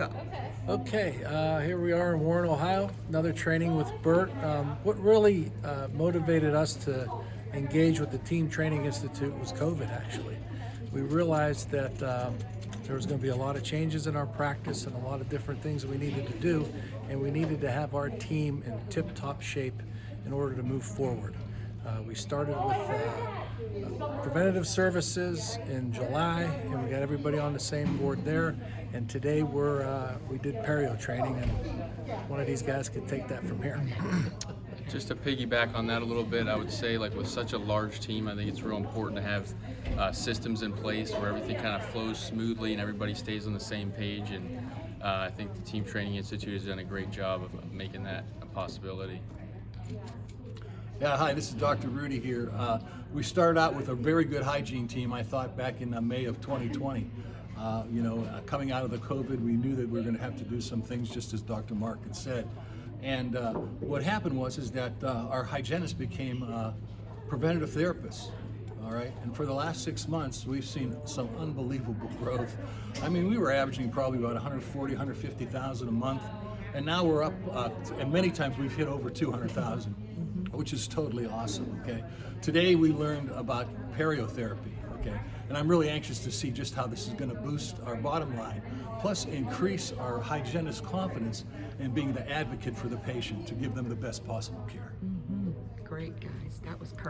Go. Okay, uh, here we are in Warren, Ohio. Another training with Bert. Um, what really uh, motivated us to engage with the Team Training Institute was COVID, actually. We realized that um, there was going to be a lot of changes in our practice and a lot of different things we needed to do, and we needed to have our team in tip top shape in order to move forward. Uh, we started with uh, preventative services in July, and we got everybody on the same board there. And today we're uh, we did perio training, and one of these guys could take that from here. Just to piggyback on that a little bit, I would say like with such a large team, I think it's real important to have uh, systems in place where everything kind of flows smoothly and everybody stays on the same page. And uh, I think the Team Training Institute has done a great job of of making that a possibility. Yeah, hi, this is Dr. Rudy here. Uh, we started out with a very good hygiene team, I thought, back in uh, May of 2020. Uh, you know, uh, coming out of the COVID, we knew that we were going to have to do some things, just as Dr. Mark had said. And uh, what happened was is that uh, our hygienists became preventative therapists. All right, and for the last six months, we've seen some unbelievable growth. I mean, we were averaging probably about 140, 150,000 a month, and now we're up, and many times we've hit over 200,000 which is totally awesome, okay? Today we learned about periotherapy, okay? And I'm really anxious to see just how this is gonna boost our bottom line, plus increase our hygienist confidence in being the advocate for the patient to give them the best possible care. Mm-hmm. Great, guys. That was perfect.